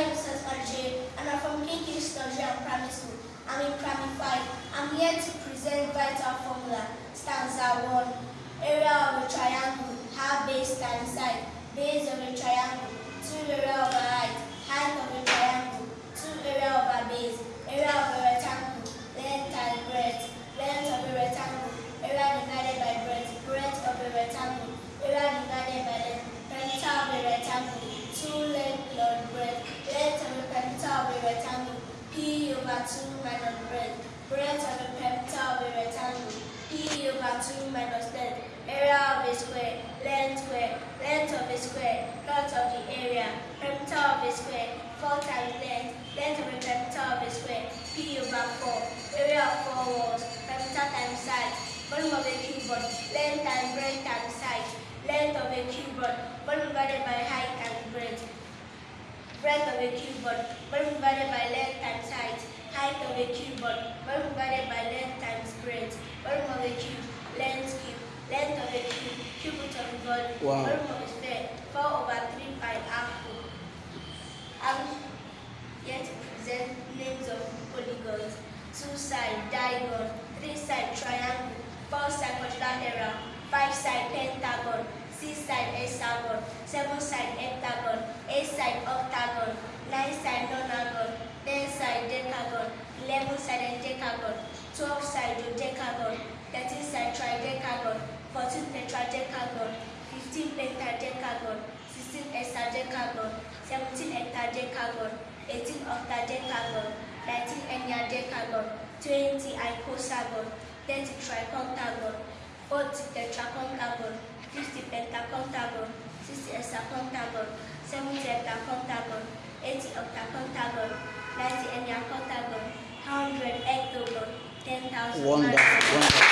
name is Osman J, and I'm from King King's Nigerian Primary School. I'm in Primary 5. I'm here to present vital formula. Stanza 1. Area of a triangle, half base times side. Base of a triangle, 2 area of a height. Height of a triangle, 2 area of a base. Area of a rectangle, length times breadth. Length of a rectangle, area divided by breadth. Breadth of a rectangle, area divided by length. Perimeter of a rectangle, 2 length plus breadth. Length of a perimeter of a rectangle, P over 2 minus breadth. Breadth of a perimeter of a rectangle, P over 2 minus length. Area of a square, length square, length of a square, length of the area. Perimeter of a square, 4 times length, length of a perimeter of a square, P over 4. Area of 4 walls, perimeter times side. Volume of a cuboid, length times breadth times side. Length of a cuboid, volume divided by height times breadth. Breadth of a cuboid, volume divided by length times height. Height of a cuboid, volume divided by length times breadth. Volume of a cube, length cube. Length of a cube, cube root of volume. Wow. Volume of a sphere, 4 over 3 pi r cube. I'm here to present names of polygons. Two side diagon, three side triangle, four side quadrilateral, five side pentagon, six side hexagon, seven side heptagon, dodecagon, 11 sided decagon, 12 sided decagon, 13 sided tridecagon, 14 tetradecagon, 15 pentadecagon, 16 hexadecagon, 17 heptadecagon, 18 octadecagon, 19 enneadecagon, 20 icosagon, 30 tricontagon, 40 tetracontagon, 50 pentacontagon, 60 hexacontagon, 70 heptacontagon, 80 octacontagon, ninety enneacontagon, hundred hectogon, ten thousand. Wonderful, wonderful.